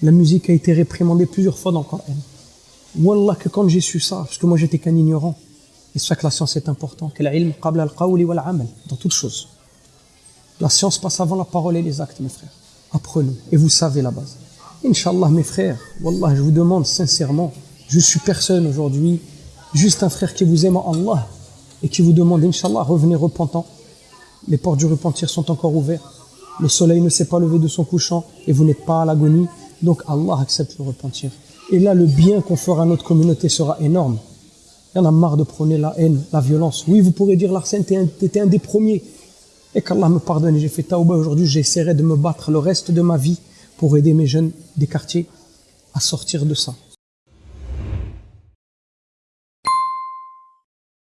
La musique a été réprimandée plusieurs fois dans le Coran. Wallah que quand j'ai su ça, parce que moi j'étais qu'un ignorant, et c'est ça que la science est importante, que l'ilm qabla al-qawli wal amal, dans toutes choses. La science passe avant la parole et les actes, mes frères. Apprenez, et vous savez la base. Inch'Allah, mes frères, Wallah, je vous demande sincèrement, je suis personne aujourd'hui, juste un frère qui vous aime en Allah, et qui vous demande, Inch'Allah, revenez repentant. Les portes du repentir sont encore ouvertes. Le soleil ne s'est pas levé de son couchant, et vous n'êtes pas à l'agonie. Donc Allah accepte le repentir. Et là, le bien qu'on fera à notre communauté sera énorme. Il y en a marre de prôner la haine, la violence. Oui, vous pourrez dire, Larsen, t'étais un, des premiers. Et qu'Allah me pardonne. J'ai fait taouba aujourd'hui, j'essaierai de me battre le reste de ma vie pour aider mes jeunes des quartiers à sortir de ça.